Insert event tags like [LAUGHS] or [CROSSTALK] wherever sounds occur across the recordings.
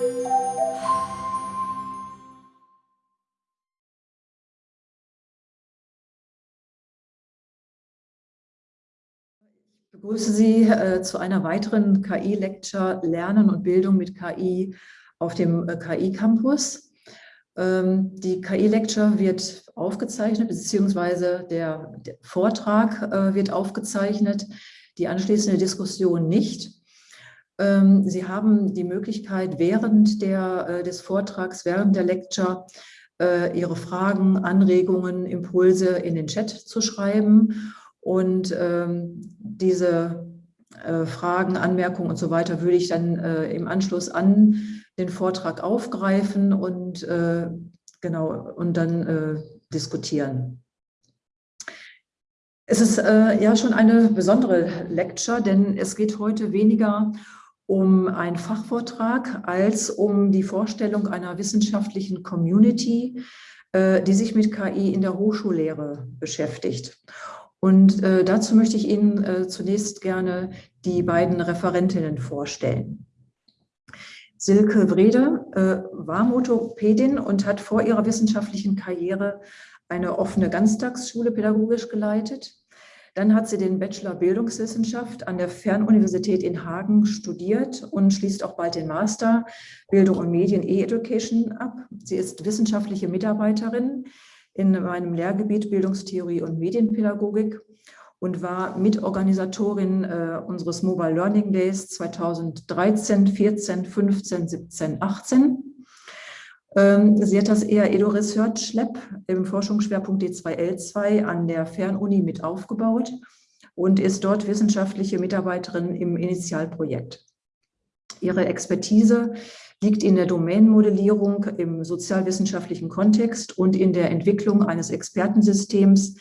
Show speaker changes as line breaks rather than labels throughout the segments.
Ich begrüße Sie äh, zu einer weiteren KI-Lecture Lernen und Bildung mit KI auf dem äh, KI-Campus. Ähm, die KI-Lecture wird aufgezeichnet, beziehungsweise der, der Vortrag äh, wird aufgezeichnet, die anschließende Diskussion nicht. Ähm, Sie haben die Möglichkeit, während der, äh, des Vortrags, während der Lecture, äh, Ihre Fragen, Anregungen, Impulse in den Chat zu schreiben und ähm, diese äh, Fragen, Anmerkungen und so weiter würde ich dann im Anschluss an den Vortrag aufgreifen und genau und dann diskutieren. Es ist äh, ja schon eine besondere Lecture, denn es geht heute weniger um einen Fachvortrag als um die Vorstellung einer wissenschaftlichen Community, äh, die sich mit KI in der Hochschullehre beschäftigt. Und äh, dazu möchte ich Ihnen äh, zunächst gerne die beiden Referentinnen vorstellen. Silke Wrede war Motopädin und hat vor ihrer wissenschaftlichen Karriere eine offene Ganztagsschule pädagogisch geleitet. Dann hat sie den Bachelor Bildungswissenschaft an der Fernuniversität in Hagen studiert und schließt auch bald den Master Bildung und Medien E-Education ab. Sie ist wissenschaftliche Mitarbeiterin in meinem Lehrgebiet Bildungstheorie und Medienpädagogik und war Mitorganisatorin äh, unseres Mobile Learning Days 2013, 14, 15, 17, 18. Ähm, sie hat das EAEDO Research Lab im Forschungsschwerpunkt D2L2 an der Fernuni mit aufgebaut und ist dort wissenschaftliche Mitarbeiterin im Initialprojekt. Ihre Expertise liegt in der Domänenmodellierung im sozialwissenschaftlichen Kontext und in der Entwicklung eines Expertensystems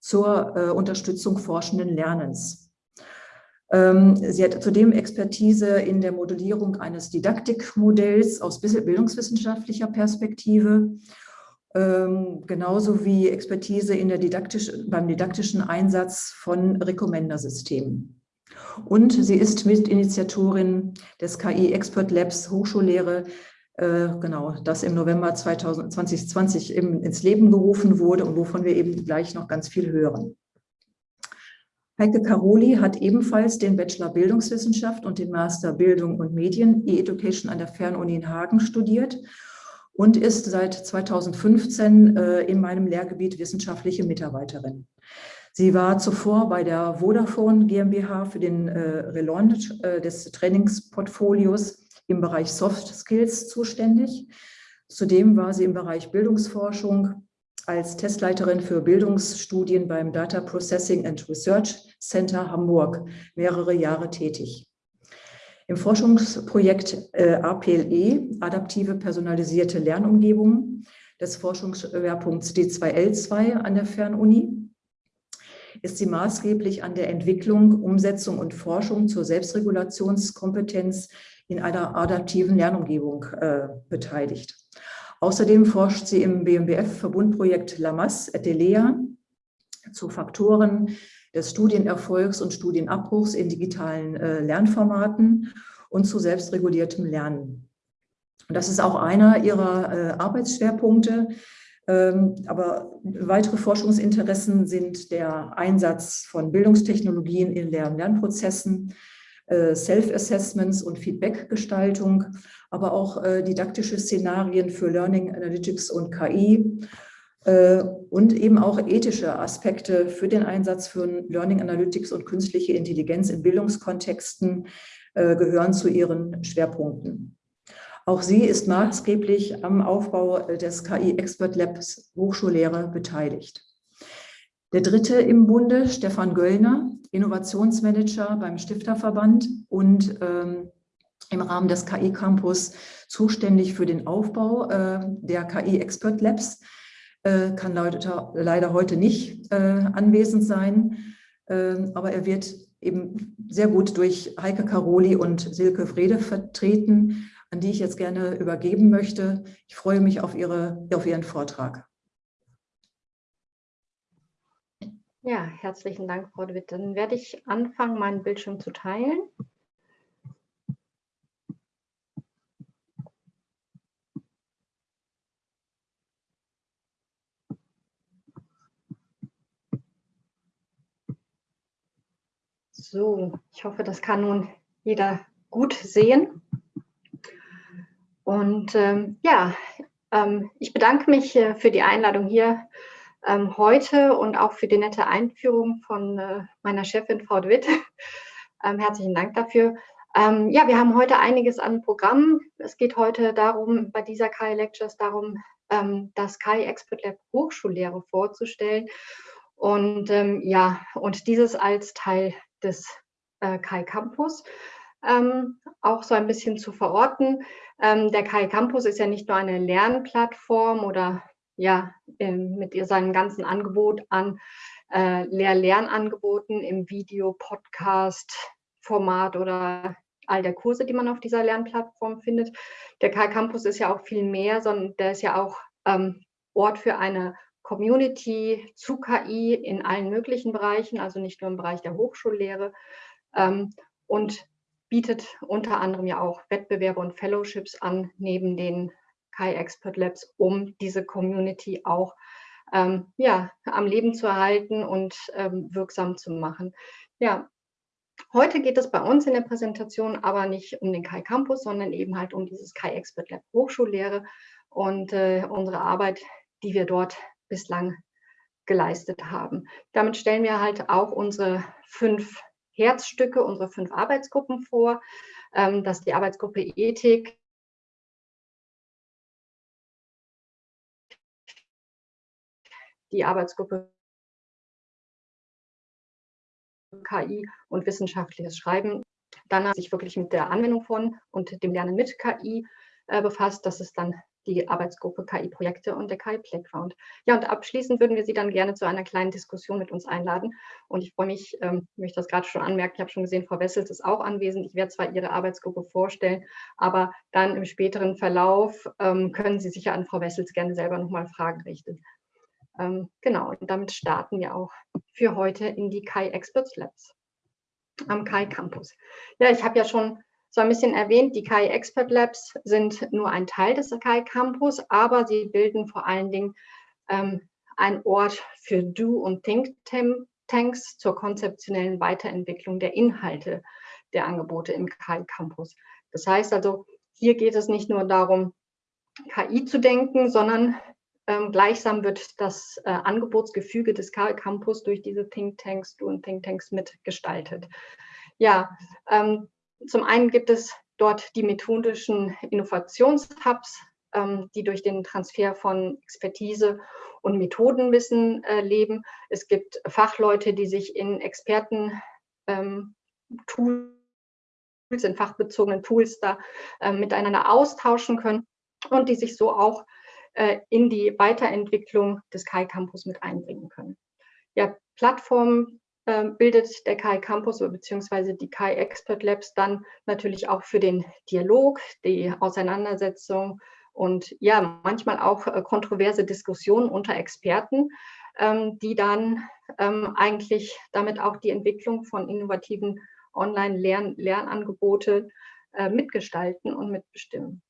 zur äh, Unterstützung forschenden Lernens. Ähm, sie hat zudem Expertise in der Modellierung eines Didaktikmodells aus bildungswissenschaftlicher Perspektive, ähm, genauso wie Expertise in der didaktisch, beim didaktischen Einsatz von Recommender-Systemen. Und sie ist Mitinitiatorin des KI Expert Labs Hochschullehre, äh, genau, das im November 2020 eben ins Leben gerufen wurde und wovon wir eben gleich noch ganz viel hören. Heike Caroli hat ebenfalls den Bachelor Bildungswissenschaft und den Master Bildung und Medien E-Education an der Fernuni in Hagen studiert und ist seit 2015 äh, in meinem Lehrgebiet wissenschaftliche Mitarbeiterin. Sie war zuvor bei der Vodafone GmbH für den äh, Relaunch äh, des Trainingsportfolios im Bereich Soft Skills zuständig. Zudem war sie im Bereich Bildungsforschung als Testleiterin für Bildungsstudien beim Data Processing and Research Center Hamburg mehrere Jahre tätig. Im Forschungsprojekt äh, APLE, adaptive personalisierte Lernumgebungen, des Forschungsschwerpunkts D2L2 an der Fernuni, ist sie maßgeblich an der Entwicklung, Umsetzung und Forschung zur Selbstregulationskompetenz in einer adaptiven Lernumgebung äh, beteiligt. Außerdem forscht sie im BMBF-Verbundprojekt LAMAS Etelea zu Faktoren des Studienerfolgs und Studienabbruchs in digitalen äh, Lernformaten und zu selbstreguliertem Lernen. Und das ist auch einer ihrer äh, Arbeitsschwerpunkte, ähm, aber weitere Forschungsinteressen sind der Einsatz von Bildungstechnologien in Lehr- und Lernprozessen, Self-Assessments und Feedbackgestaltung, aber auch äh, didaktische Szenarien für Learning Analytics und KI äh, und eben auch ethische Aspekte für den Einsatz von Learning Analytics und künstliche Intelligenz in Bildungskontexten gehören zu ihren Schwerpunkten. Auch sie ist maßgeblich am Aufbau des KI Expert Labs Hochschullehre beteiligt. Der dritte im Bunde, Stefan Göllner, Innovationsmanager beim Stifterverband und ähm, im Rahmen des KI Campus zuständig für den Aufbau äh, der KI Expert Labs, äh, kann leider, leider, heute nicht äh, anwesend sein, ähm, aber er wird eben sehr gut durch Heike Caroli und Silke Frede vertreten, an die ich jetzt gerne übergeben möchte. Ich freue mich auf, ihre, auf Ihren Vortrag.
Ja, herzlichen Dank, Frau de Witt. Dann werde ich anfangen, meinen Bildschirm zu teilen. So, ich hoffe, das kann nun jeder gut sehen. Und ähm, ja, ähm, ich bedanke mich äh, für die Einladung hier ähm, heute und auch für die nette Einführung von äh, meiner Chefin, Frau de Witt. [LAUGHS] Ähm, herzlichen Dank dafür. Ähm, ja, wir haben heute einiges an Programmen. Es geht heute darum, bei dieser KI Lectures darum, ähm, das KI Expert Lab Hochschullehre vorzustellen. Und ja, und dieses als Teil des äh, KI Campus ähm, auch so ein bisschen zu verorten. Ähm, der KI Campus ist ja nicht nur eine Lernplattform oder ja, mit seinem ganzen Angebot an äh, Lehr-Lernangeboten im Video, Podcast, Format oder all der Kurse, die man auf dieser Lernplattform findet. Der KI Campus ist ja auch viel mehr, sondern der ist ja auch ähm, Ort für eine Community zu KI in allen möglichen Bereichen, also nicht nur im Bereich der Hochschullehre. Ähm, und bietet unter anderem ja auch Wettbewerbe und Fellowships an, neben den KI Expert Labs, um diese Community auch ähm, ja, am Leben zu erhalten und ähm, wirksam zu machen. Ja, heute geht es bei uns in der Präsentation aber nicht um den KI Campus, sondern eben halt um dieses KI Expert Lab Hochschullehre und äh, unsere Arbeit, die wir dort bislang geleistet haben. Damit stellen wir halt auch unsere fünf Herzstücke, unsere fünf Arbeitsgruppen vor. Ähm, das ist die Arbeitsgruppe Ethik, die Arbeitsgruppe KI und wissenschaftliches Schreiben. Dann hat sich wirklich mit der Anwendung von und dem Lernen mit KI äh, befasst. Das ist dann die Arbeitsgruppe KI-Projekte und der KI-Playground. Ja, und abschließend würden wir Sie dann gerne zu einer kleinen Diskussion mit uns einladen. Und ich freue mich, ähm, möchte das gerade schon anmerken, ich habe schon gesehen, Frau Wessels ist auch anwesend. Ich werde zwar Ihre Arbeitsgruppe vorstellen, aber dann im späteren Verlauf ähm, können Sie sicher an Frau Wessels gerne selber nochmal Fragen richten. Ähm, genau, und damit starten wir auch für heute in die KI Experts Labs am KI Campus. Ja, ich habe ja schon so ein bisschen erwähnt, die KI Expert Labs sind nur ein Teil des KI Campus, aber sie bilden vor allen Dingen ähm, ein Ort für Do- und Think-Tanks zur konzeptionellen Weiterentwicklung der Inhalte der Angebote im KI Campus. Das heißt also, hier geht es nicht nur darum, KI zu denken, sondern ähm, gleichsam wird das äh, Angebotsgefüge des KI Campus durch diese Thinktanks, Do- und Thinktanks mitgestaltet. Ja, ähm, zum einen gibt es dort die methodischen Innovationshubs, ähm, die durch den Transfer von Expertise und Methodenwissen äh, leben. Es gibt Fachleute, die sich in Experten ähm, Tools, in fachbezogenen Tools da äh, miteinander austauschen können und die sich so auch in die Weiterentwicklung des KI Campus mit einbringen können. Ja, Plattformen ähm, bildet der KI Campus bzw. die KI Expert Labs dann natürlich auch für den Dialog, die Auseinandersetzung und ja, manchmal auch äh, kontroverse Diskussionen unter Experten, ähm, die dann ähm, eigentlich damit auch die Entwicklung von innovativen Online-Lernangebote äh, mitgestalten und mitbestimmen.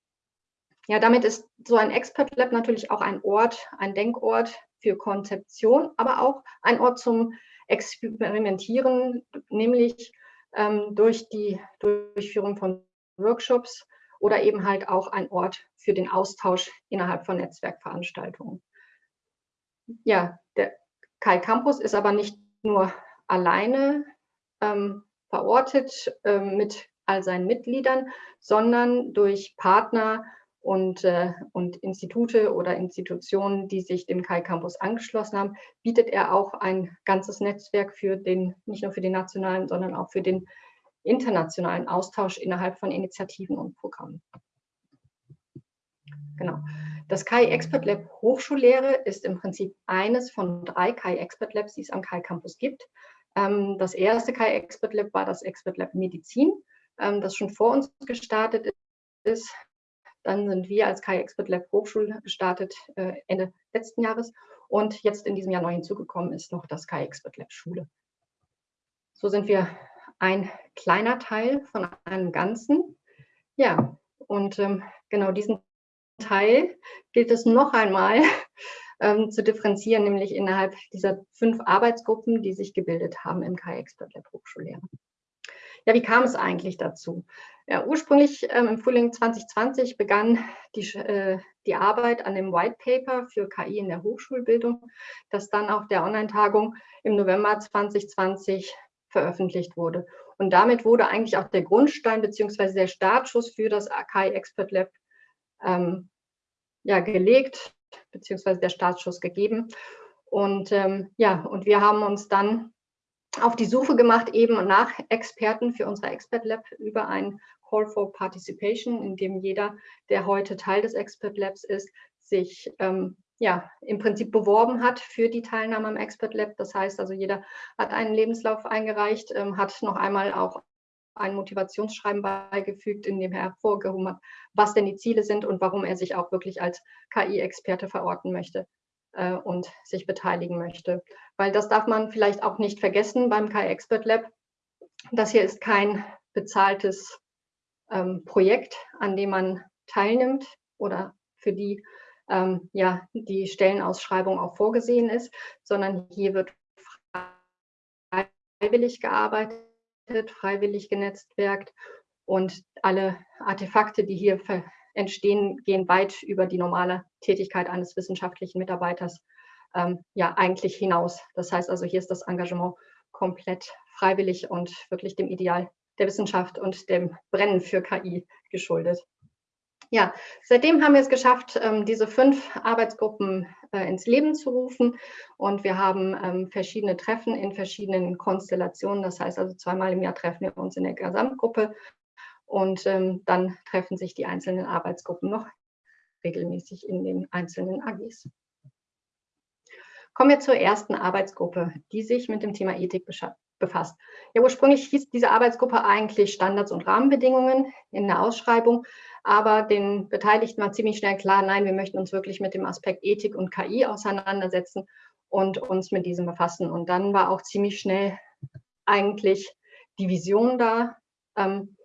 Ja, damit ist so ein Expert Lab natürlich auch ein Ort, ein Denkort für Konzeption, aber auch ein Ort zum experimentieren, nämlich ähm, durch die Durchführung von Workshops oder eben halt auch ein Ort für den Austausch innerhalb von Netzwerkveranstaltungen. Ja, der Kai Campus ist aber nicht nur alleine ähm, verortet ähm, mit all seinen Mitgliedern, sondern durch Partner und, äh, und Institute oder Institutionen, die sich dem Kai Campus angeschlossen haben, bietet er auch ein ganzes Netzwerk für den, nicht nur für den nationalen, sondern auch für den internationalen Austausch innerhalb von Initiativen und Programmen. Genau. Das KI Expert Lab Hochschullehre ist im Prinzip eines von drei KI Expert Labs, die es am KI Campus gibt. Ähm, das erste KI Expert Lab war das Expert Lab Medizin, ähm, das schon vor uns gestartet ist. Dann sind wir als KI Expert Lab Hochschule gestartet äh, Ende letzten Jahres und jetzt in diesem Jahr neu hinzugekommen ist noch das KI Expert Lab Schule. So sind wir ein kleiner Teil von einem Ganzen. Ja, und ähm, genau diesen Teil gilt es noch einmal [LAUGHS] ähm, zu differenzieren, nämlich innerhalb dieser fünf Arbeitsgruppen, die sich gebildet haben im KI Expert Lab Hochschullehre. Ja, wie kam es eigentlich dazu? Ja, ursprünglich ähm, im Frühling 2020 begann die, äh, die Arbeit an dem White Paper für KI in der Hochschulbildung, das dann auf der Online-Tagung im November 2020 veröffentlicht wurde. Und damit wurde eigentlich auch der Grundstein bzw. der Startschuss für das KI Expert Lab ähm, ja, gelegt, beziehungsweise der Startschuss gegeben. Und ähm, ja, und wir haben uns dann auf die Suche gemacht, eben nach Experten für unser Expert Lab über ein Call for Participation, in dem jeder, der heute Teil des Expert Labs ist, sich ähm, ja, im Prinzip beworben hat für die Teilnahme am Expert Lab. Das heißt also, jeder hat einen Lebenslauf eingereicht, ähm, hat noch einmal auch ein Motivationsschreiben beigefügt, in dem er hervorgehoben hat, was denn die Ziele sind und warum er sich auch wirklich als KI-Experte verorten möchte äh, und sich beteiligen möchte. Weil das darf man vielleicht auch nicht vergessen beim KI-Expert Lab. Das hier ist kein bezahltes ähm, Projekt, an dem man teilnimmt oder für die ähm, ja, die Stellenausschreibung auch vorgesehen ist, sondern hier wird freiwillig gearbeitet freiwillig genetzwerkt und alle Artefakte, die hier entstehen, gehen weit über die normale Tätigkeit eines wissenschaftlichen Mitarbeiters ähm, ja eigentlich hinaus. Das heißt also, hier ist das Engagement komplett freiwillig und wirklich dem Ideal der Wissenschaft und dem Brennen für KI geschuldet. Ja, seitdem haben wir es geschafft, ähm, diese fünf Arbeitsgruppen äh, ins Leben zu rufen. Und wir haben ähm, verschiedene Treffen in verschiedenen Konstellationen. Das heißt also, zweimal im Jahr treffen wir uns in der Gesamtgruppe. Und ähm, dann treffen sich die einzelnen Arbeitsgruppen noch regelmäßig in den einzelnen AGs. Kommen wir zur ersten Arbeitsgruppe, die sich mit dem Thema Ethik befasst. Ja, ursprünglich hieß diese Arbeitsgruppe eigentlich Standards und Rahmenbedingungen in der Ausschreibung, aber den Beteiligten war ziemlich schnell klar, nein, wir möchten uns wirklich mit dem Aspekt Ethik und KI auseinandersetzen und uns mit diesem befassen. Und dann war auch ziemlich schnell eigentlich die Vision da. Ähm,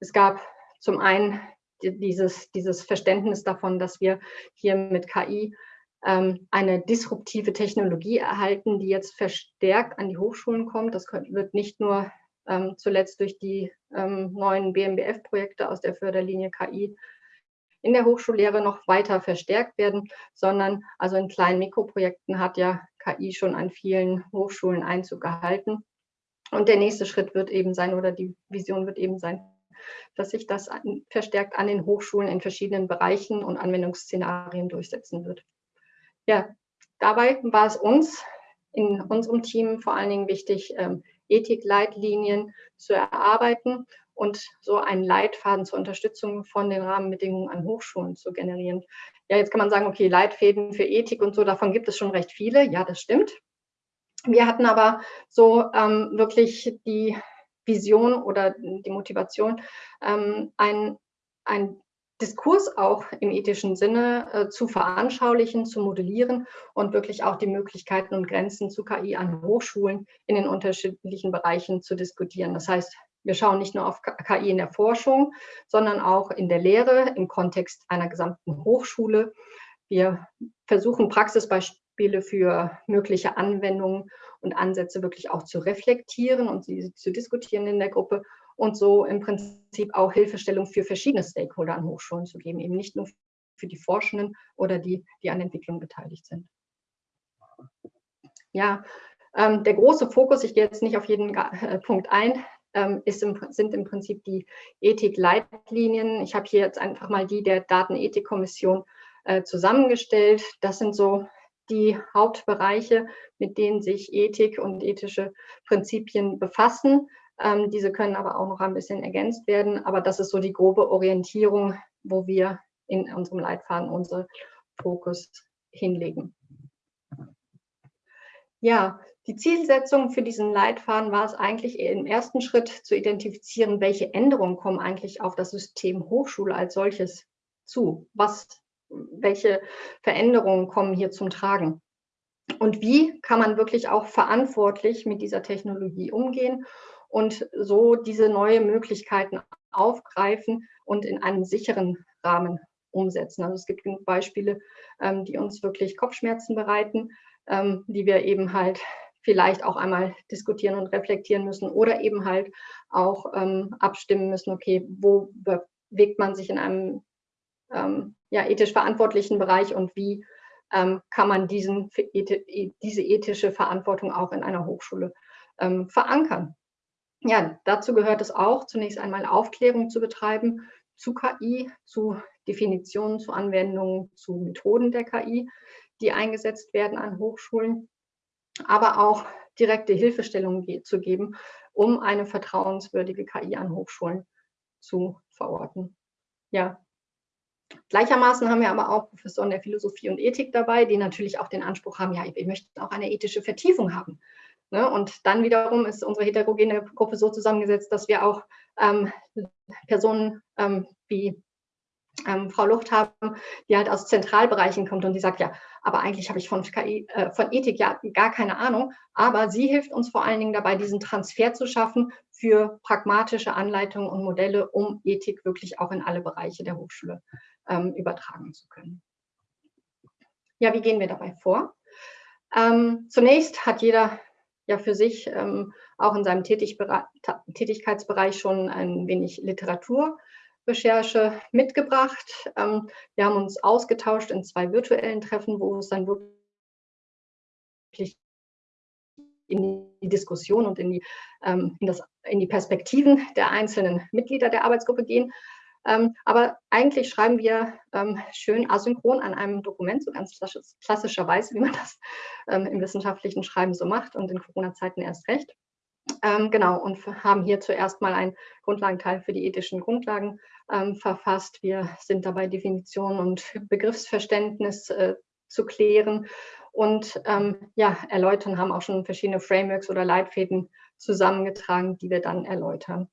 es gab zum einen dieses, dieses Verständnis davon, dass wir hier mit KI ähm, eine disruptive Technologie erhalten, die jetzt verstärkt an die Hochschulen kommt. Das wird nicht nur ähm, zuletzt durch die ähm, neuen BMBF-Projekte aus der Förderlinie KI in der Hochschullehre noch weiter verstärkt werden, sondern also in kleinen Mikroprojekten hat ja KI schon an vielen Hochschulen Einzug gehalten. Und der nächste Schritt wird eben sein, oder die Vision wird eben sein, dass sich das verstärkt an den Hochschulen in verschiedenen Bereichen und Anwendungsszenarien durchsetzen wird. Ja, dabei war es uns in unserem Team vor allen Dingen wichtig, ähm, Ethikleitlinien zu erarbeiten und so einen Leitfaden zur Unterstützung von den Rahmenbedingungen an Hochschulen zu generieren. Ja, jetzt kann man sagen, okay, Leitfäden für Ethik und so, davon gibt es schon recht viele. Ja, das stimmt. Wir hatten aber so ähm, wirklich die Vision oder die Motivation, ähm, ein, ein Diskurs auch im ethischen Sinne äh, zu veranschaulichen, zu modellieren und wirklich auch die Möglichkeiten und Grenzen zu KI an Hochschulen in den unterschiedlichen Bereichen zu diskutieren. Das heißt, wir schauen nicht nur auf KI in der Forschung, sondern auch in der Lehre im Kontext einer gesamten Hochschule. Wir versuchen Praxisbeispiele für mögliche Anwendungen und Ansätze wirklich auch zu reflektieren und sie zu diskutieren in der Gruppe und so im Prinzip auch Hilfestellung für verschiedene Stakeholder an Hochschulen zu geben, eben nicht nur für die Forschenden oder die, die an Entwicklung beteiligt sind. Ja, ähm, der große Fokus, ich gehe jetzt nicht auf jeden äh, Punkt ein, ähm, im, sind im Prinzip die Ethik-Leitlinien. Ich habe hier jetzt einfach mal die der Datenethikkommission äh, zusammengestellt. Das sind so die Hauptbereiche, mit denen sich Ethik und ethische Prinzipien befassen. Ähm, diese können aber auch noch ein bisschen ergänzt werden. Aber das ist so die grobe Orientierung, wo wir in unserem Leitfaden unsere Fokus hinlegen. Ja, die Zielsetzung für diesen Leitfaden war es eigentlich im ersten Schritt zu identifizieren, welche Änderungen kommen eigentlich auf das System Hochschule als solches zu. Was, welche Veränderungen kommen hier zum Tragen? Und wie kann man wirklich auch verantwortlich mit dieser Technologie umgehen und so diese neue Möglichkeiten aufgreifen und in einem sicheren Rahmen umsetzen. Also es gibt genug Beispiele, ähm, die uns wirklich Kopfschmerzen bereiten, ähm, die wir eben halt vielleicht auch einmal diskutieren und reflektieren müssen oder eben halt auch ähm, abstimmen müssen, okay, wo bewegt man sich in einem ähm, ja, ethisch verantwortlichen Bereich und wie ähm, kann man diesen, diese ethische Verantwortung auch in einer Hochschule ähm, verankern. Ja, dazu gehört es auch, zunächst einmal Aufklärung zu betreiben zu KI, zu Definitionen, zu Anwendungen, zu Methoden der KI, die eingesetzt werden an Hochschulen, aber auch direkte Hilfestellungen zu geben, um eine vertrauenswürdige KI an Hochschulen zu verorten. Ja, Gleichermaßen haben wir aber auch Professoren der Philosophie und Ethik dabei, die natürlich auch den Anspruch haben, ja, wir möchten auch eine ethische Vertiefung haben. Ne? Und dann wiederum ist unsere heterogene Gruppe so zusammengesetzt, dass wir auch ähm, Personen ähm, wie ähm, Frau Lucht haben, die halt aus Zentralbereichen kommt und die sagt, ja, aber eigentlich habe ich von, KI, äh, von Ethik ja gar keine Ahnung, aber sie hilft uns vor allen Dingen dabei, diesen Transfer zu schaffen für pragmatische Anleitungen und Modelle, um Ethik wirklich auch in alle Bereiche der Hochschule ähm, übertragen zu können. Ja, wie gehen wir dabei vor? Ähm, zunächst hat jeder ja für sich ähm, auch in seinem Tätigkeitsbereich schon ein wenig Literaturrecherche mitgebracht. Ähm, wir haben uns ausgetauscht in zwei virtuellen Treffen, wo es dann wirklich in die Diskussion und in die, ähm, in, das, in die Perspektiven der einzelnen Mitglieder der Arbeitsgruppe gehen. Ähm, aber eigentlich schreiben wir ähm, schön asynchron an einem Dokument, so ganz klassischerweise, wie man das ähm, im wissenschaftlichen Schreiben so macht und in Corona-Zeiten erst recht. Ähm, genau, und haben hier zuerst mal einen Grundlagenteil für die ethischen Grundlagen ähm, verfasst. Wir sind dabei, Definition und Begriffsverständnis äh, zu klären und ähm, ja, erläutern, haben auch schon verschiedene Frameworks oder Leitfäden zusammengetragen, die wir dann erläutern.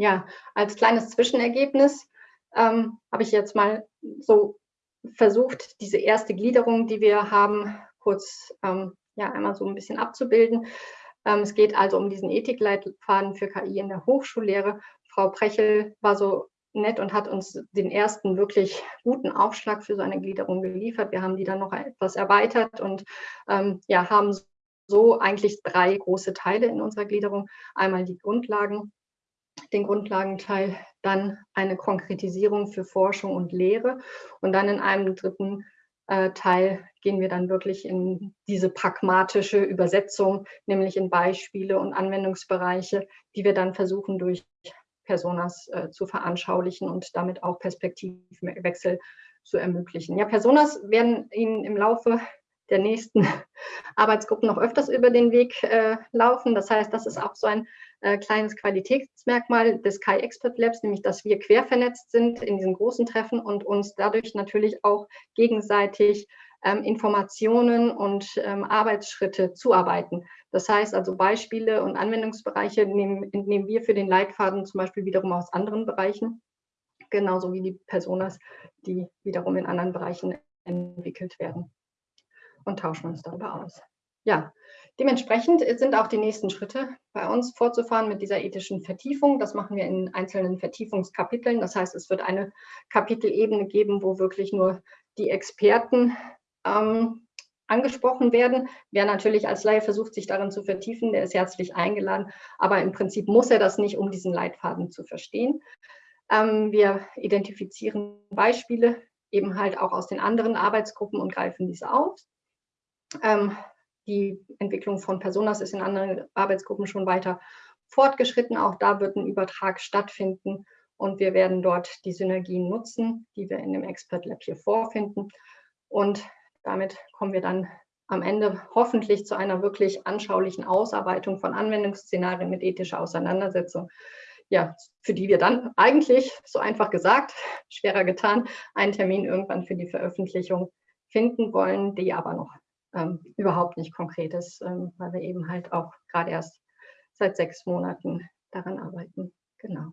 Ja, als kleines Zwischenergebnis ähm, habe ich jetzt mal so versucht, diese erste Gliederung, die wir haben, kurz ähm, ja, einmal so ein bisschen abzubilden. Ähm, es geht also um diesen Ethikleitfaden für KI in der Hochschullehre. Frau Prechel war so nett und hat uns den ersten wirklich guten Aufschlag für so eine Gliederung geliefert. Wir haben die dann noch etwas erweitert und ähm, ja, haben so eigentlich drei große Teile in unserer Gliederung. Einmal die Grundlagen, den Grundlagenteil, dann eine Konkretisierung für Forschung und Lehre und dann in einem dritten äh, Teil gehen wir dann wirklich in diese pragmatische Übersetzung, nämlich in Beispiele und Anwendungsbereiche, die wir dann versuchen durch Personas äh, zu veranschaulichen und damit auch Perspektivwechsel zu ermöglichen. Ja, Personas werden Ihnen im Laufe der nächsten [LAUGHS] Arbeitsgruppen noch öfters über den Weg äh, laufen. Das heißt, das ist auch so ein äh, kleines Qualitätsmerkmal des Kai Expert Labs, nämlich dass wir quer vernetzt sind in diesen großen Treffen und uns dadurch natürlich auch gegenseitig ähm, Informationen und ähm, Arbeitsschritte zuarbeiten. Das heißt also Beispiele und Anwendungsbereiche nehmen, nehmen wir für den Leitfaden zum Beispiel wiederum aus anderen Bereichen, genauso wie die Personas, die wiederum in anderen Bereichen entwickelt werden und tauschen uns darüber aus. Ja, dementsprechend sind auch die nächsten Schritte bei uns fortzufahren mit dieser ethischen Vertiefung. Das machen wir in einzelnen Vertiefungskapiteln. Das heißt, es wird eine Kapitelebene geben, wo wirklich nur die Experten ähm, angesprochen werden. Wer natürlich als Laie versucht, sich darin zu vertiefen, der ist herzlich eingeladen. Aber im Prinzip muss er das nicht, um diesen Leitfaden zu verstehen. Ähm, wir identifizieren Beispiele eben halt auch aus den anderen Arbeitsgruppen und greifen diese auf. Ähm, die Entwicklung von Personas ist in anderen Arbeitsgruppen schon weiter fortgeschritten. Auch da wird ein Übertrag stattfinden und wir werden dort die Synergien nutzen, die wir in dem Expert Lab hier vorfinden. Und damit kommen wir dann am Ende hoffentlich zu einer wirklich anschaulichen Ausarbeitung von Anwendungsszenarien mit ethischer Auseinandersetzung, ja, für die wir dann eigentlich, so einfach gesagt, schwerer getan, einen Termin irgendwann für die Veröffentlichung finden wollen, die aber noch ähm, überhaupt nicht konkret ist, ähm, weil wir eben halt auch gerade erst seit sechs Monaten daran arbeiten. Genau.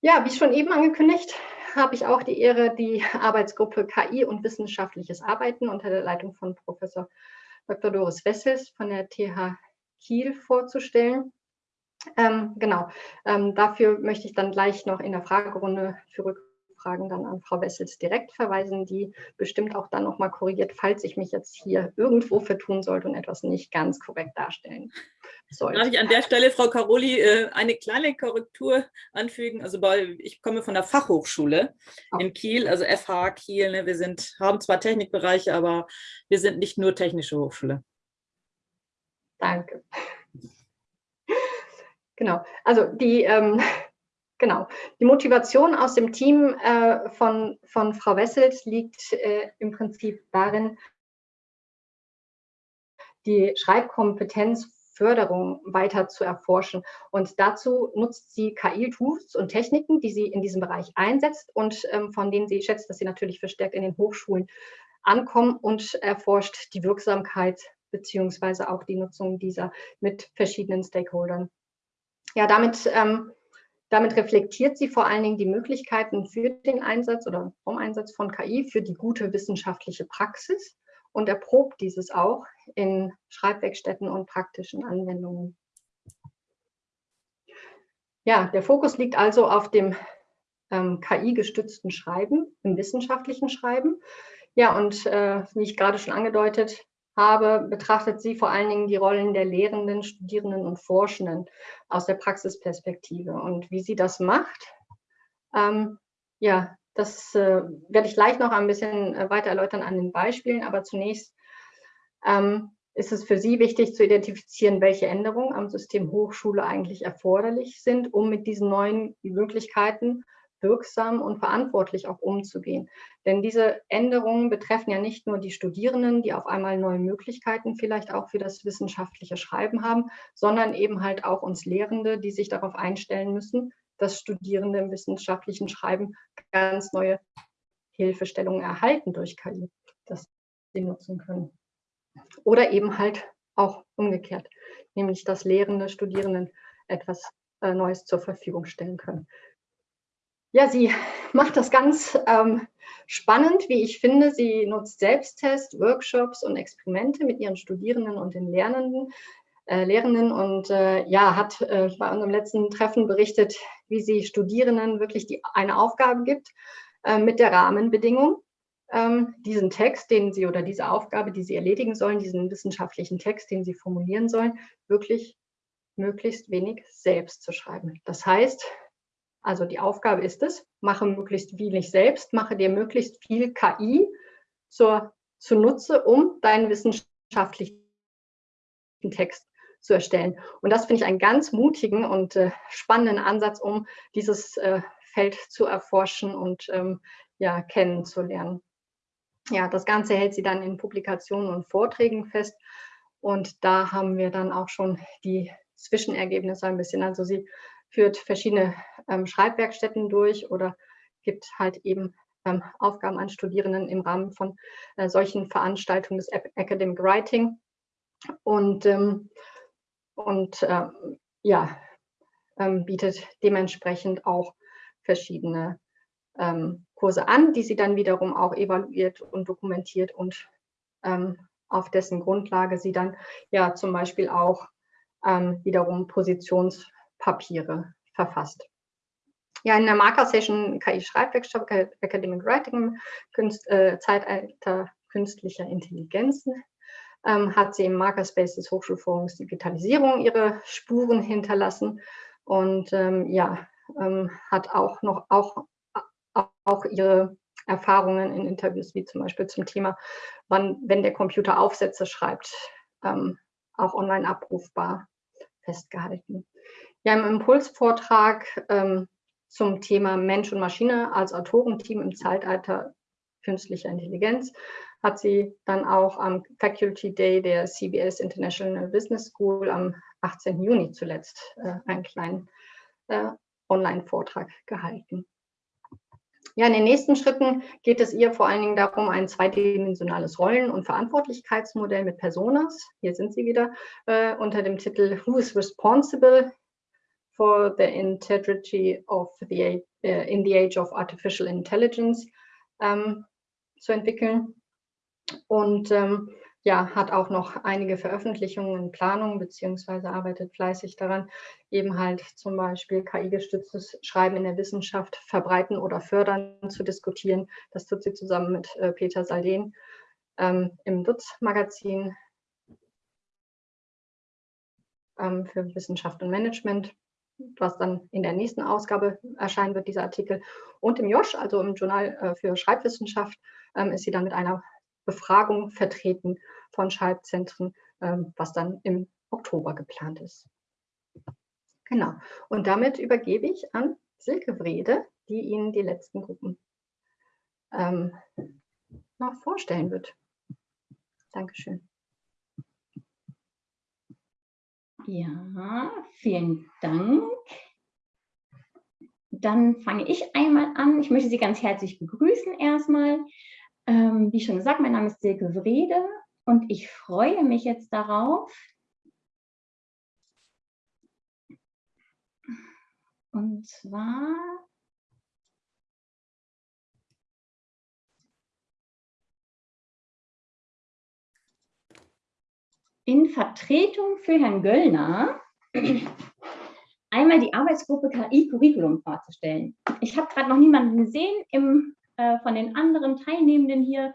Ja, wie schon eben angekündigt, habe ich auch die Ehre, die Arbeitsgruppe KI und wissenschaftliches Arbeiten unter der Leitung von Professor Dr. Doris Wessels von der TH Kiel vorzustellen. Ähm, genau, ähm, dafür möchte ich dann gleich noch in der Fragerunde für Rückfragen dann an Frau Wessels direkt verweisen, die bestimmt auch dann nochmal korrigiert, falls ich mich jetzt hier irgendwo vertun sollte und etwas nicht ganz korrekt darstellen sollte.
Darf ich an der Stelle, Frau Caroli, äh, eine kleine Korrektur anfügen? Also bei, ich komme von der Fachhochschule in Kiel, also FH Kiel. Ne? Wir sind, haben zwar Technikbereiche, aber wir sind nicht nur technische Hochschule.
Danke. Genau, also die, ähm, genau. die Motivation aus dem Team äh, von, von Frau Wessels liegt äh, im Prinzip darin, die Schreibkompetenzförderung weiter zu erforschen. Und dazu nutzt sie KI-Tools und Techniken, die sie in diesem Bereich einsetzt und ähm, von denen sie schätzt, dass sie natürlich verstärkt in den Hochschulen ankommen und erforscht die Wirksamkeit beziehungsweise auch die Nutzung dieser mit verschiedenen Stakeholdern ja, damit, ähm, damit reflektiert sie vor allen Dingen die Möglichkeiten für den Einsatz oder vom Einsatz von KI für die gute wissenschaftliche Praxis und erprobt dieses auch in Schreibwerkstätten und praktischen Anwendungen. Ja, der Fokus liegt also auf dem ähm, KI-gestützten Schreiben, im wissenschaftlichen Schreiben. Ja, und äh, wie ich gerade schon angedeutet habe, betrachtet sie vor allen Dingen die Rollen der Lehrenden, Studierenden und Forschenden aus der Praxisperspektive. Und wie sie das macht, ähm, ja, das äh, werde ich gleich noch ein bisschen äh, weiter erläutern an den Beispielen, aber zunächst ähm, ist es für Sie wichtig zu identifizieren, welche Änderungen am System Hochschule eigentlich erforderlich sind, um mit diesen neuen Möglichkeiten wirksam und verantwortlich auch umzugehen. Denn diese Änderungen betreffen ja nicht nur die Studierenden, die auf einmal neue Möglichkeiten vielleicht auch für das wissenschaftliche Schreiben haben, sondern eben halt auch uns Lehrende, die sich darauf einstellen müssen, dass Studierende im wissenschaftlichen Schreiben ganz neue Hilfestellungen erhalten durch KI, dass sie nutzen können. Oder eben halt auch umgekehrt, nämlich dass Lehrende Studierenden etwas äh, Neues zur Verfügung stellen können. Ja, sie [LAUGHS] macht das ganz ähm, spannend, wie ich finde. Sie nutzt Selbsttest, Workshops und Experimente mit ihren Studierenden und den Lernenden, äh, Lehrenden und äh, ja, hat äh, bei unserem letzten Treffen berichtet, wie sie Studierenden wirklich die, eine Aufgabe gibt äh, mit der Rahmenbedingung, ähm, diesen Text, den sie oder diese Aufgabe, die sie erledigen sollen, diesen wissenschaftlichen Text, den sie formulieren sollen, wirklich möglichst wenig selbst zu schreiben. Das heißt, also die Aufgabe ist es, mache möglichst wenig selbst, mache dir möglichst viel KI zur, zunutze, um deinen wissenschaftlichen Text zu erstellen. Und das finde ich einen ganz mutigen und äh, spannenden Ansatz, um dieses äh, Feld zu erforschen und ähm, ja, kennenzulernen. Ja, das Ganze hält sie dann in Publikationen und Vorträgen fest. Und da haben wir dann auch schon die Zwischenergebnisse ein bisschen. Also sie führt verschiedene ähm, Schreibwerkstätten durch oder gibt halt eben ähm, Aufgaben an Studierenden im Rahmen von äh, solchen Veranstaltungen des Academic Writing. Und, ähm, und äh, ja, ähm, bietet dementsprechend auch verschiedene ähm, Kurse an, die sie dann wiederum auch evaluiert und dokumentiert und ähm, auf dessen Grundlage sie dann ja zum Beispiel auch wiederum Positions- Papiere verfasst. Ja, in der Marker-Session KI-Schreibwerkstatt, Academic Writing, Künst, äh, Zeitalter künstlicher Intelligenzen, ähm, hat sie im Markerspace des Hochschulforums Digitalisierung ihre Spuren hinterlassen und ähm, ja, ähm, hat auch noch auch, auch ihre Erfahrungen in Interviews, wie zum Beispiel zum Thema, wann, wenn der Computer Aufsätze schreibt, ähm, auch online abrufbar festgehalten. Ja, im Impulsvortrag ähm, zum Thema Mensch und Maschine als Autorenteam im Zeitalter künstlicher Intelligenz hat sie dann auch am Faculty Day der CBS International Business School am 18. Juni zuletzt äh, einen kleinen äh, Online-Vortrag gehalten. Ja, in den nächsten Schritten geht es ihr vor allen Dingen darum, ein zweidimensionales Rollen- und Verantwortlichkeitsmodell mit Personas, hier sind sie wieder, äh, unter dem Titel Who is Responsible for the integrity of the uh, in the age of artificial intelligence ähm, zu entwickeln. Und ähm, ja, hat auch noch einige Veröffentlichungen in Planung beziehungsweise arbeitet fleißig daran, eben halt zum Beispiel KI-gestütztes Schreiben in der Wissenschaft verbreiten oder fördern zu diskutieren. Das tut sie zusammen mit äh, Peter Salden ähm, im Dutz-Magazin ähm, für Wissenschaft und Management, was dann in der nächsten Ausgabe erscheinen wird, dieser Artikel. Und im Josch, also im Journal äh, für Schreibwissenschaft, ähm, ist sie dann mit einer Befragung vertreten von Schreibzentren, ähm, was dann im Oktober geplant ist. Genau. Und damit übergebe ich an Silke Wrede, die Ihnen die letzten Gruppen ähm, noch vorstellen wird. Dankeschön.
Ja, vielen Dank. Dann fange ich einmal an. Ich möchte Sie ganz herzlich begrüßen erstmal. Ähm, wie schon gesagt, mein Name ist Silke Wrede und ich freue mich jetzt darauf, und zwar in Vertretung für Herrn Göllner [CLEARS THROAT] einmal die Arbeitsgruppe KI-Curriculum vorzustellen. Ich habe gerade noch niemanden gesehen im äh, von den anderen Teilnehmenden hier,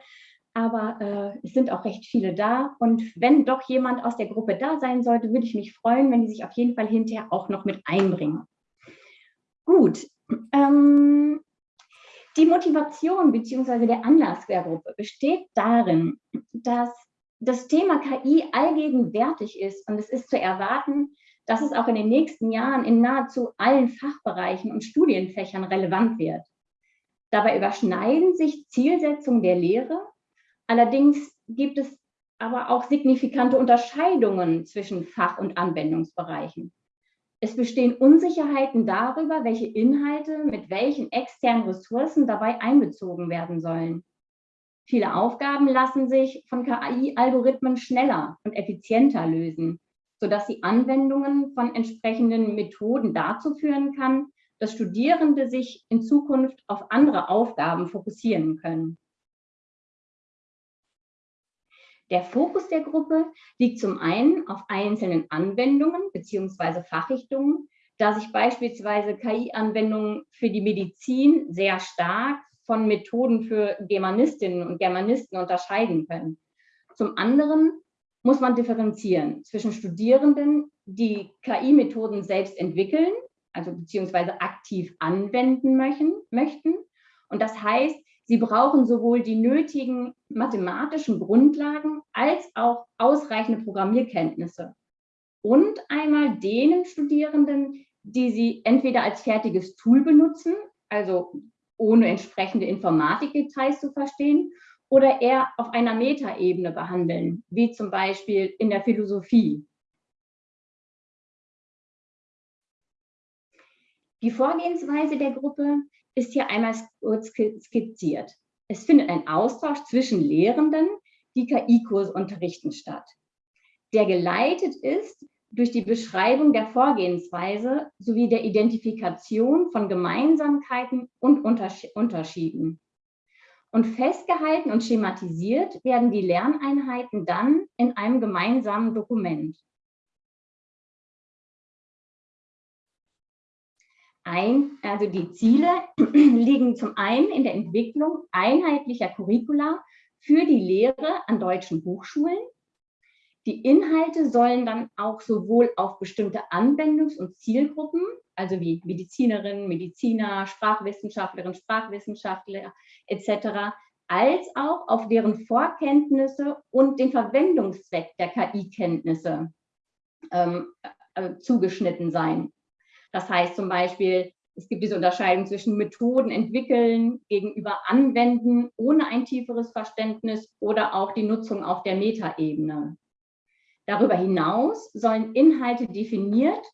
aber äh, es sind auch recht viele da. Und wenn doch jemand aus der Gruppe da sein sollte, würde ich mich freuen, wenn die sich auf jeden Fall hinterher auch noch mit einbringen. Gut. Ähm, die Motivation bzw. der Anlass der Gruppe besteht darin, dass das Thema KI allgegenwärtig ist und es ist zu erwarten, dass es auch in den nächsten Jahren in nahezu allen Fachbereichen und Studienfächern relevant wird. Dabei überschneiden sich Zielsetzungen der Lehre. Allerdings gibt es aber auch signifikante Unterscheidungen zwischen Fach- und Anwendungsbereichen. Es bestehen Unsicherheiten darüber, welche Inhalte mit welchen externen Ressourcen dabei einbezogen werden sollen. Viele Aufgaben lassen sich von KI-Algorithmen schneller und effizienter lösen, sodass die Anwendungen von entsprechenden Methoden dazu führen kann, dass Studierende sich in Zukunft auf andere Aufgaben fokussieren können. Der Fokus der Gruppe liegt zum einen auf einzelnen Anwendungen bzw. Fachrichtungen, da sich beispielsweise KI-Anwendungen für die Medizin sehr stark von Methoden für Germanistinnen und Germanisten unterscheiden können. Zum anderen muss man differenzieren zwischen Studierenden, die KI-Methoden selbst entwickeln also beziehungsweise aktiv anwenden möchten. Und das heißt, sie brauchen sowohl die nötigen mathematischen Grundlagen als auch ausreichende Programmierkenntnisse. Und einmal denen Studierenden, die sie entweder als fertiges Tool benutzen, also ohne entsprechende Informatikdetails zu verstehen, oder eher auf einer Metaebene behandeln, wie zum Beispiel in der Philosophie. Die Vorgehensweise der Gruppe ist hier einmal kurz skizziert. Es findet ein Austausch zwischen Lehrenden, die KI-Kurse unterrichten, statt, der geleitet ist durch die Beschreibung der Vorgehensweise sowie der Identifikation von Gemeinsamkeiten und Unterschieden. Und festgehalten und schematisiert werden die Lerneinheiten dann in einem gemeinsamen Dokument. ein, also die Ziele [CLEARS THROAT] liegen zum einen in der Entwicklung einheitlicher Curricula für die Lehre an deutschen Hochschulen. Die Inhalte sollen dann auch sowohl auf bestimmte Anwendungs- und Zielgruppen, also wie Medizinerinnen, Mediziner, Sprachwissenschaftlerinnen, Sprachwissenschaftler etc., als auch auf deren Vorkenntnisse und den Verwendungszweck der KI-Kenntnisse ähm, äh, zugeschnitten sein. Das heißt zum Beispiel, es gibt diese Unterscheidung zwischen Methoden entwickeln gegenüber anwenden ohne ein tieferes Verständnis oder auch die Nutzung auf der Metaebene. Darüber hinaus sollen Inhalte definiert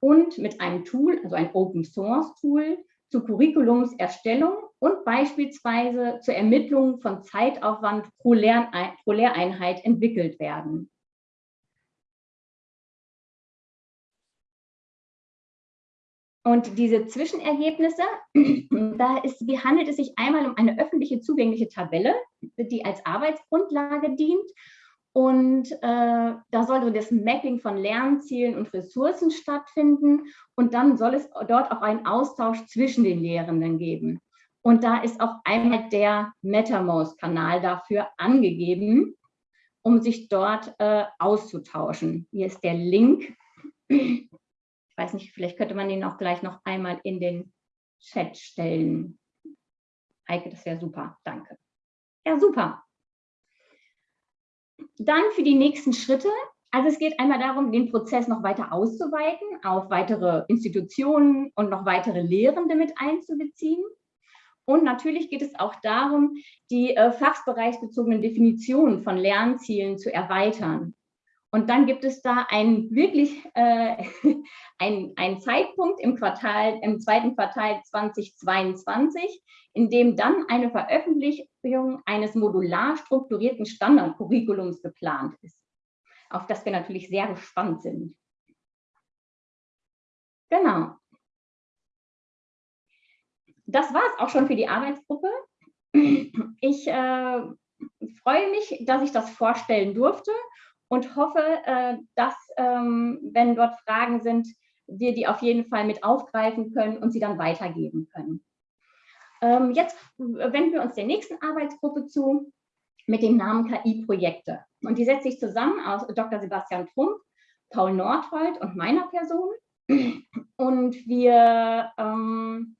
und mit einem Tool, also ein Open Source Tool, zur Curriculumserstellung und beispielsweise zur Ermittlung von Zeitaufwand pro, Lehreinheit entwickelt werden. Und diese Zwischenergebnisse, [CLEARS THROAT] da ist, handelt es sich einmal um eine öffentliche zugängliche Tabelle, die als Arbeitsgrundlage dient Und äh, da soll so das Mapping von Lernzielen und Ressourcen stattfinden. Und dann soll es dort auch einen Austausch zwischen den Lehrenden geben. Und da ist auch einmal der MetaMost-Kanal dafür angegeben, um sich dort äh, auszutauschen. Hier ist der Link. Ich weiß nicht, vielleicht könnte man den auch gleich noch einmal in den Chat stellen. Eike, das wäre super. Danke. Ja, super. Dann für die nächsten Schritte. Also es geht einmal darum, den Prozess noch weiter auszuweiten, auf weitere Institutionen und noch weitere Lehrende mit einzubeziehen. Und natürlich geht es auch darum, die äh, fachbereichsbezogenen Definitionen von Lernzielen zu erweitern. Und dann gibt es da einen wirklich äh, [LAUGHS] einen, Zeitpunkt im Quartal, im zweiten Quartal 2022, in dem dann eine Veröffentlichung eines modular strukturierten Standardcurriculums geplant ist, auf das wir natürlich sehr gespannt sind. Genau. Das war es auch schon für die Arbeitsgruppe. Ich äh, freue mich, dass ich das vorstellen durfte und hoffe, äh, dass, ähm, wenn dort Fragen sind, wir die auf jeden Fall mit aufgreifen können und sie dann weitergeben können. Ähm, jetzt wenden wir uns der nächsten Arbeitsgruppe zu mit dem Namen KI-Projekte. Und die setzt sich zusammen aus Dr. Sebastian Trump, Paul Nordhold und meiner Person. Und wir ähm,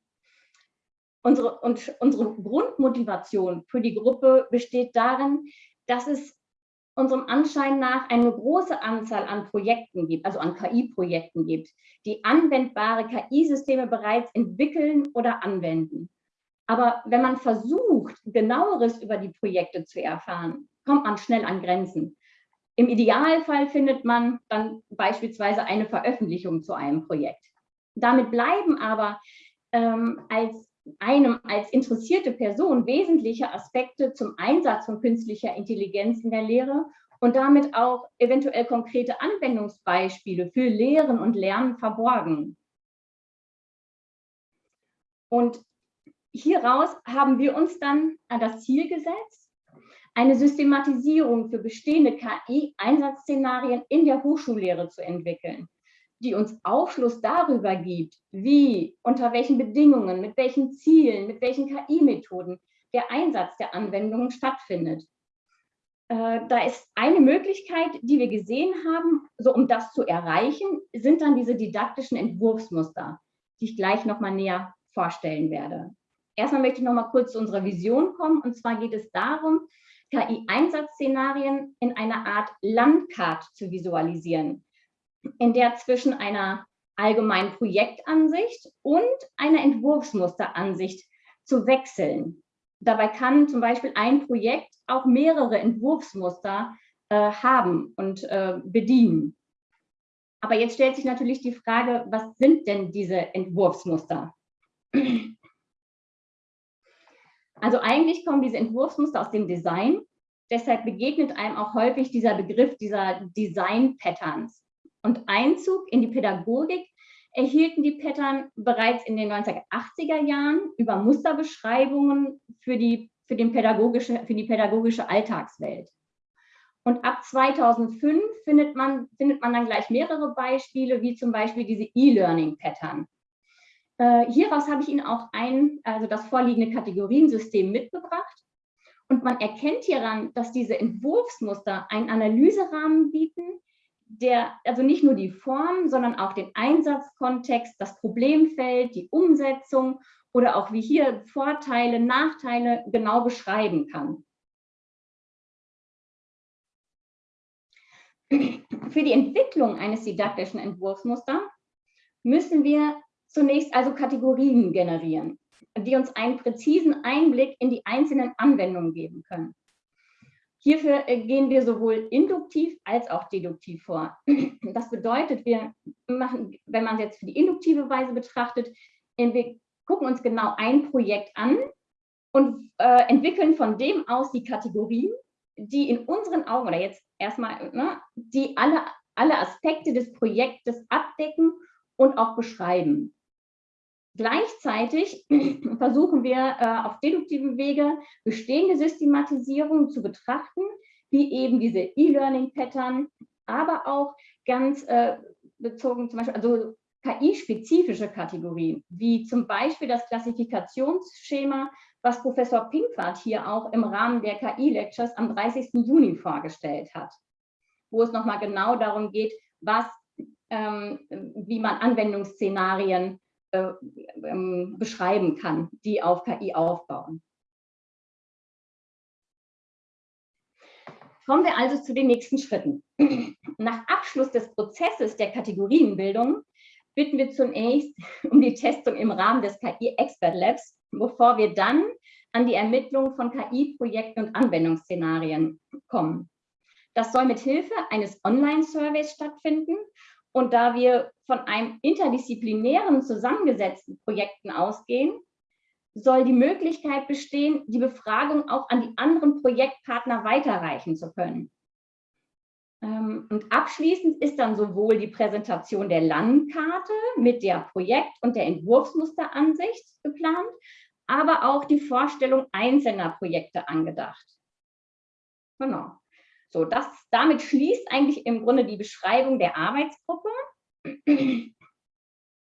unsere, und unsere Grundmotivation für die Gruppe besteht darin, dass es unserem Anschein nach eine große Anzahl an Projekten gibt, also an KI-Projekten gibt, die anwendbare KI-Systeme bereits entwickeln oder anwenden. Aber wenn man versucht, genaueres über die Projekte zu erfahren, kommt man schnell an Grenzen. Im Idealfall findet man dann beispielsweise eine Veröffentlichung zu einem Projekt. Damit bleiben aber ähm, als einem als interessierte Person wesentliche Aspekte zum Einsatz von künstlicher Intelligenz in der Lehre und damit auch eventuell konkrete Anwendungsbeispiele für Lehren und Lernen verborgen. Und hieraus haben wir uns dann an das Ziel gesetzt, eine Systematisierung für bestehende KI-Einsatzszenarien in der Hochschullehre zu entwickeln die uns Aufschluss darüber gibt, wie, unter welchen Bedingungen, mit welchen Zielen, mit welchen KI-Methoden der Einsatz der Anwendungen stattfindet. Äh, da ist eine Möglichkeit, die wir gesehen haben, so um das zu erreichen, sind dann diese didaktischen Entwurfsmuster, die ich gleich nochmal näher vorstellen werde. Erstmal möchte ich nochmal kurz zu unserer Vision kommen. Und zwar geht es darum, KI-Einsatzszenarien in einer Art Landkarte zu visualisieren in der zwischen einer allgemeinen Projektansicht und einer Entwurfsmusteransicht zu wechseln. Dabei kann zum Beispiel ein Projekt auch mehrere Entwurfsmuster äh, haben und äh, bedienen. Aber jetzt stellt sich natürlich die Frage, was sind denn diese Entwurfsmuster? Also eigentlich kommen diese Entwurfsmuster aus dem Design. Deshalb begegnet einem auch häufig dieser Begriff dieser Design-Patterns und Einzug in die Pädagogik erhielten die Pattern bereits in den 1980er Jahren über Musterbeschreibungen für die, für, den pädagogische, für die pädagogische Alltagswelt. Und ab 2005 findet man, findet man dann gleich mehrere Beispiele, wie zum Beispiel diese E-Learning-Pattern. Äh, hieraus habe ich Ihnen auch ein, also das vorliegende Kategoriensystem mitgebracht. Und man erkennt hieran, dass diese Entwurfsmuster einen Analyserahmen bieten, der, also nicht nur die Form, sondern auch den Einsatzkontext, das Problemfeld, die Umsetzung oder auch wie hier Vorteile, Nachteile genau beschreiben kann. Für die Entwicklung eines didaktischen Entwurfsmusters müssen wir zunächst also Kategorien generieren, die uns einen präzisen Einblick in die einzelnen Anwendungen geben können. Hierfür äh, gehen wir sowohl induktiv als auch deduktiv vor. [CLEARS THROAT] Das bedeutet, wir machen, wenn man es jetzt für die induktive Weise betrachtet, wir gucken uns genau ein Projekt an und äh, entwickeln von dem aus die Kategorien, die in unseren Augen, oder jetzt erstmal, ne, die alle, alle Aspekte des Projektes abdecken und auch beschreiben. Gleichzeitig [CLEARS THROAT] versuchen wir äh, auf deduktivem Wege bestehende Systematisierungen zu betrachten, wie eben diese E-Learning-Pattern, aber auch ganz äh, bezogen zum Beispiel, also KI-spezifische Kategorien, wie zum Beispiel das Klassifikationsschema, was Professor Pinkwart hier auch im Rahmen der KI-Lectures am 30. Juni vorgestellt hat, wo es nochmal genau darum geht, was, ähm, wie man Anwendungsszenarien äh, ähm, beschreiben kann, die auf KI aufbauen. Kommen wir also zu den nächsten Schritten. [CLEARS THROAT] Nach Abschluss des Prozesses der Kategorienbildung bitten wir zunächst [LAUGHS] um die Testung im Rahmen des KI Expert Labs, bevor wir dann an die Ermittlung von KI-Projekten und Anwendungsszenarien kommen. Das soll mit Hilfe eines Online-Surveys stattfinden und da wir von einem interdisziplinären zusammengesetzten Projekten ausgehen, soll die Möglichkeit bestehen, die Befragung auch an die anderen Projektpartner weiterreichen zu können. Ähm, und abschließend ist dann sowohl die Präsentation der Landkarte mit der Projekt- und der Entwurfsmusteransicht geplant, aber auch die Vorstellung einzelner Projekte angedacht. Genau. So, das, damit schließt eigentlich im Grunde die Beschreibung der Arbeitsgruppe.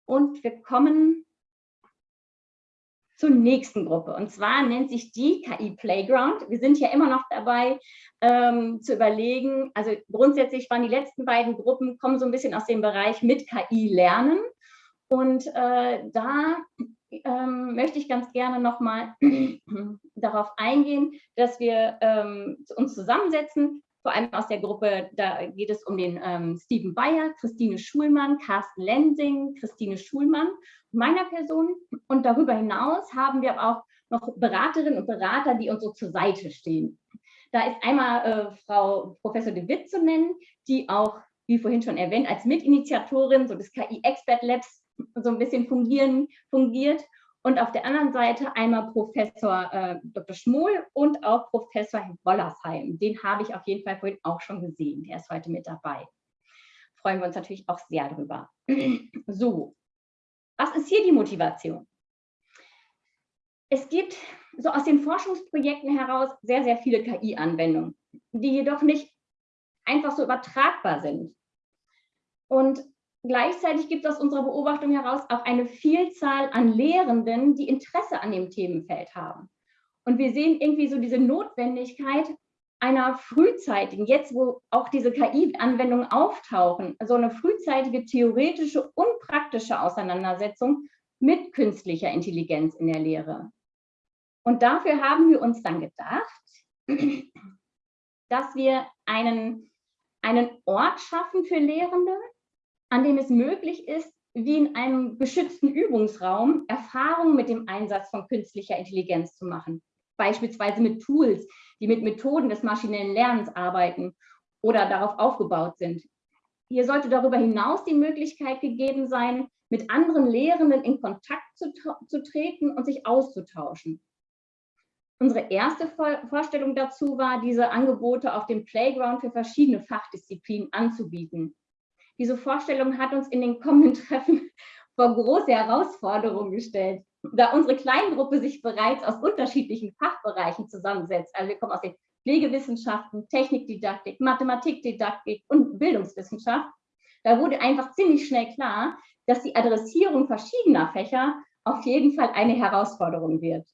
Und wir kommen zur nächsten Gruppe. Und zwar nennt sich die KI Playground. Wir sind ja immer noch dabei ähm, zu überlegen, also grundsätzlich waren die letzten beiden Gruppen, kommen so ein bisschen aus dem Bereich mit KI lernen. Und äh, da ähm, möchte ich ganz gerne nochmal [CLEARS THROAT] darauf eingehen, dass wir ähm, uns zusammensetzen, vor allem aus der Gruppe, da geht es um den ähm, Steven Bayer, Christine Schulmann, Carsten Lensing, Christine Schulmann, meiner Person. Und darüber hinaus haben wir auch noch Beraterinnen und Berater, die uns so zur Seite stehen. Da ist einmal äh, Frau Professor de Witt zu nennen, die auch, wie vorhin schon erwähnt, als Mitinitiatorin so des KI Expert Labs so ein bisschen fungieren, fungiert und auf der anderen Seite einmal Professor äh, Dr. Schmohl und auch Professor Wollersheim. Den habe ich auf jeden Fall vorhin auch schon gesehen. Der ist heute mit dabei. Freuen wir uns natürlich auch sehr drüber. [CLEARS THROAT] So, was ist hier die Motivation? Es gibt so aus den Forschungsprojekten heraus sehr, sehr viele KI-Anwendungen, die jedoch nicht einfach so übertragbar sind. Und Gleichzeitig gibt es aus unserer Beobachtung heraus auch eine Vielzahl an Lehrenden, die Interesse an dem Themenfeld haben. Und wir sehen irgendwie so diese Notwendigkeit einer frühzeitigen, jetzt wo auch diese KI-Anwendungen auftauchen, so eine frühzeitige theoretische und praktische Auseinandersetzung mit künstlicher Intelligenz in der Lehre. Und dafür haben wir uns dann gedacht, dass wir einen, einen Ort schaffen für Lehrende, an dem es möglich ist, wie in einem geschützten Übungsraum Erfahrungen mit dem Einsatz von künstlicher Intelligenz zu machen. Beispielsweise mit Tools, die mit Methoden des maschinellen Lernens arbeiten oder darauf aufgebaut sind. Hier sollte darüber hinaus die Möglichkeit gegeben sein, mit anderen Lehrenden in Kontakt zu, zu treten und sich auszutauschen. Unsere erste Vorstellung dazu war, diese Angebote auf dem Playground für verschiedene Fachdisziplinen anzubieten. Diese Vorstellung hat uns in den kommenden [LAUGHS] Treffen vor große Herausforderungen gestellt, da unsere Kleingruppe sich bereits aus unterschiedlichen Fachbereichen zusammensetzt. Also wir kommen aus den Pflegewissenschaften, Technikdidaktik, Mathematikdidaktik und Bildungswissenschaft. Da wurde einfach ziemlich schnell klar, dass die Adressierung verschiedener Fächer auf jeden Fall eine Herausforderung wird.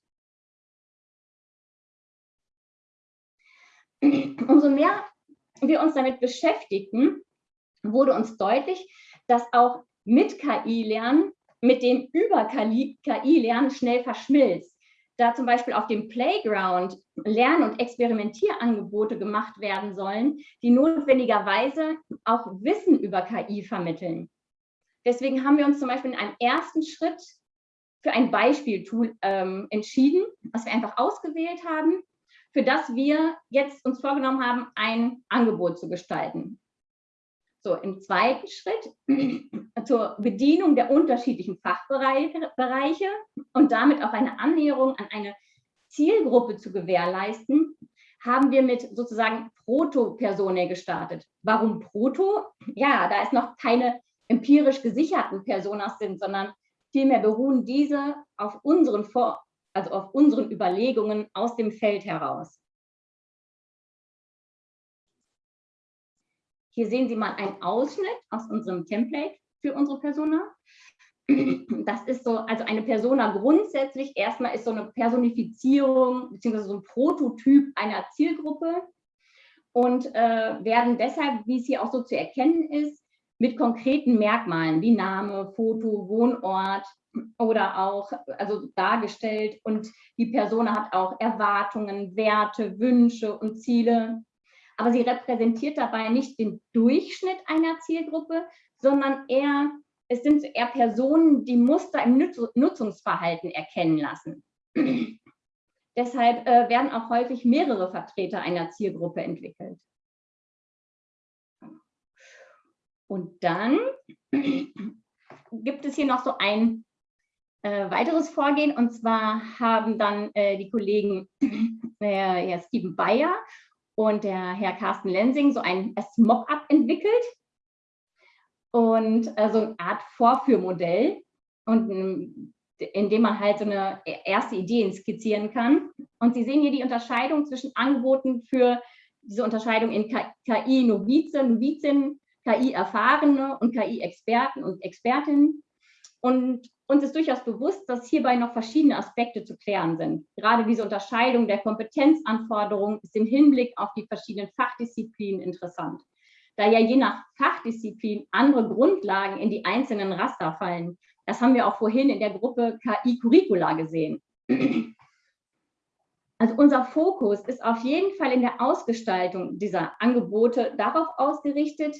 [CLEARS THROAT] Umso mehr wir uns damit beschäftigten, wurde uns deutlich, dass auch mit KI-Lernen mit dem über KI-Lernen schnell verschmilzt. Da zum Beispiel auf dem Playground Lern- und Experimentierangebote gemacht werden sollen, die notwendigerweise auch Wissen über KI vermitteln. Deswegen haben wir uns zum Beispiel in einem ersten Schritt für ein Beispieltool ähm, entschieden, was wir einfach ausgewählt haben, für das wir jetzt uns vorgenommen haben, ein Angebot zu gestalten. So, im zweiten Schritt [CLEARS THROAT] zur Bedienung der unterschiedlichen Fachbereiche und damit auch eine Annäherung an eine Zielgruppe zu gewährleisten, haben wir mit sozusagen Proto-Personae gestartet. Warum Proto? Ja, da es noch keine empirisch gesicherten Personas sind, sondern vielmehr beruhen diese auf unseren, Vor also auf unseren Überlegungen aus dem Feld heraus. Hier sehen Sie mal einen Ausschnitt aus unserem Template für unsere Persona. Das ist so, also eine Persona grundsätzlich erstmal ist so eine Personifizierung beziehungsweise so ein Prototyp einer Zielgruppe und äh, werden deshalb, wie es hier auch so zu erkennen ist, mit konkreten Merkmalen wie Name, Foto, Wohnort oder auch also dargestellt und die Person hat auch Erwartungen, Werte, Wünsche und Ziele. Aber sie repräsentiert dabei nicht den Durchschnitt einer Zielgruppe, sondern eher, es sind eher Personen, die Muster im Nutzungsverhalten erkennen lassen. [CLEARS THROAT] Deshalb äh, werden auch häufig mehrere Vertreter einer Zielgruppe entwickelt. Und dann [CLEARS THROAT] gibt es hier noch so ein äh, weiteres Vorgehen. Und zwar haben dann äh, die Kollegen [CLEARS THROAT] äh, Herr Steven Bayer und der Herr Carsten Lensing so ein Mock-up entwickelt und äh, so eine Art Vorführmodell. Und indem man halt so eine erste Idee skizzieren kann. Und Sie sehen hier die Unterscheidung zwischen Angeboten für diese Unterscheidung in KI-Novize, Novizin, KI-Erfahrene und KI-Experten und Expertinnen. Und uns ist durchaus bewusst, dass hierbei noch verschiedene Aspekte zu klären sind. Gerade diese Unterscheidung der Kompetenzanforderungen ist im Hinblick auf die verschiedenen Fachdisziplinen interessant. Da ja je nach Fachdisziplin andere Grundlagen in die einzelnen Raster fallen, das haben wir auch vorhin in der Gruppe KI Curricula gesehen. Also unser Fokus ist auf jeden Fall in der Ausgestaltung dieser Angebote darauf ausgerichtet,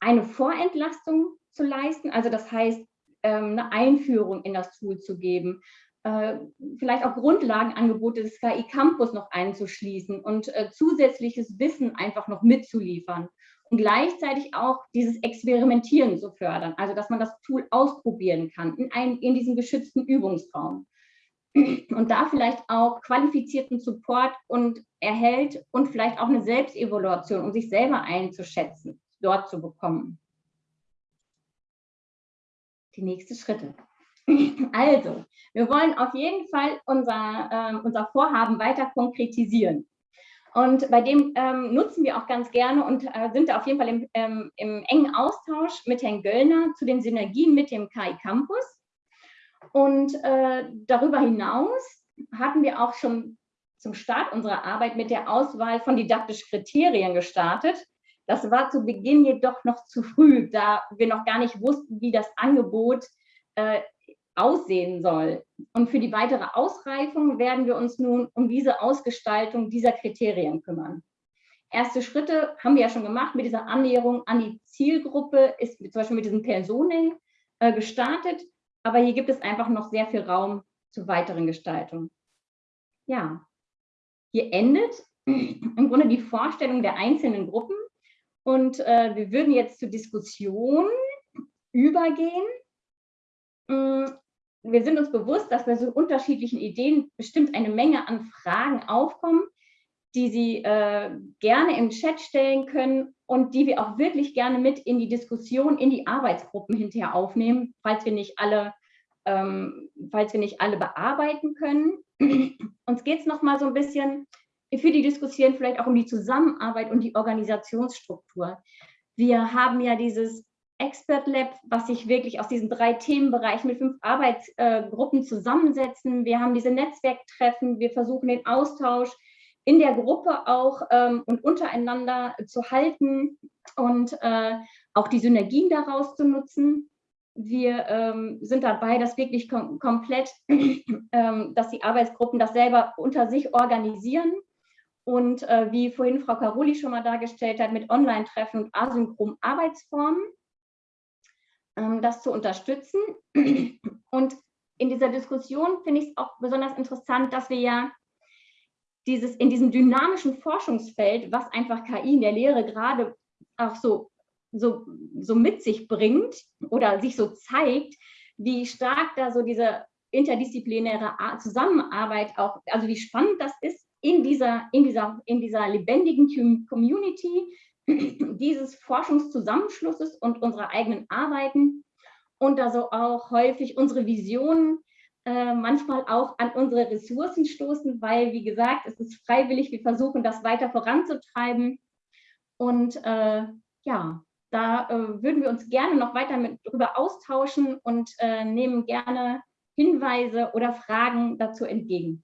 eine Vorentlastung zu leisten, also das heißt, eine Einführung in das Tool zu geben, äh, vielleicht auch Grundlagenangebote des KI Campus noch einzuschließen und äh, zusätzliches Wissen einfach noch mitzuliefern und gleichzeitig auch dieses Experimentieren zu fördern, also dass man das Tool ausprobieren kann in, einem, in diesem geschützten Übungsraum. Und da vielleicht auch qualifizierten Support und erhält und vielleicht auch eine Selbstevaluation, um sich selber einzuschätzen, dort zu bekommen. Die nächsten Schritte. [CLEARS THROAT] Also, wir wollen auf jeden Fall unser, äh, unser Vorhaben weiter konkretisieren. Und bei dem ähm, nutzen wir auch ganz gerne und äh, sind auf jeden Fall im, ähm, im, engen Austausch mit Herrn Göllner zu den Synergien mit dem KI Campus. Und äh, darüber hinaus hatten wir auch schon zum Start unserer Arbeit mit der Auswahl von didaktischen Kriterien gestartet. Das war zu Beginn jedoch noch zu früh, da wir noch gar nicht wussten, wie das Angebot äh, aussehen soll. Und für die weitere Ausreifung werden wir uns nun um diese Ausgestaltung dieser Kriterien kümmern. Erste Schritte haben wir ja schon gemacht mit dieser Annäherung an die Zielgruppe, ist zum Beispiel mit diesem Personing äh, gestartet, aber hier gibt es einfach noch sehr viel Raum zur weiteren Gestaltung. Ja, hier endet im Grunde die Vorstellung der einzelnen Gruppen und äh, wir würden jetzt zur Diskussion übergehen. Mm, wir sind uns bewusst, dass bei so unterschiedlichen Ideen bestimmt eine Menge an Fragen aufkommen, die Sie äh, gerne im Chat stellen können und die wir auch wirklich gerne mit in die Diskussion, in die Arbeitsgruppen hinterher aufnehmen, falls wir nicht alle, ähm, falls wir nicht alle bearbeiten können. Uns geht es noch mal so ein bisschen für die Diskussion vielleicht auch um die Zusammenarbeit und die Organisationsstruktur. Wir haben ja dieses Expert Lab, was sich wirklich aus diesen drei Themenbereichen mit fünf Arbeitsgruppen zusammensetzen. Wir haben diese Netzwerktreffen, wir versuchen den Austausch in der Gruppe auch ähm, und untereinander zu halten und äh, auch die Synergien daraus zu nutzen. Wir ähm, sind dabei, das wirklich kom komplett, [CLEARS THROAT] ähm, dass die Arbeitsgruppen das selber unter sich organisieren und äh, wie vorhin Frau Caroli schon mal dargestellt hat, mit Online-Treffen und asynchronen Arbeitsformen. Ähm, das zu unterstützen. Und in dieser Diskussion finde ich es auch besonders interessant, dass wir ja dieses in diesem dynamischen Forschungsfeld, was einfach KI in der Lehre gerade auch so, so, so mit sich bringt oder sich so zeigt, wie stark da so diese interdisziplinäre Zusammenarbeit auch, also wie spannend das ist in dieser, in dieser, in dieser lebendigen Community, [CLEARS THROAT] dieses Forschungszusammenschlusses und unserer eigenen Arbeiten und also auch häufig unsere Visionen äh, manchmal auch an unsere Ressourcen stoßen, weil, wie gesagt, es ist freiwillig, wir versuchen das weiter voranzutreiben und äh, ja, da äh, würden wir uns gerne noch weiter mit darüber austauschen und äh, nehmen gerne Hinweise oder Fragen dazu entgegen.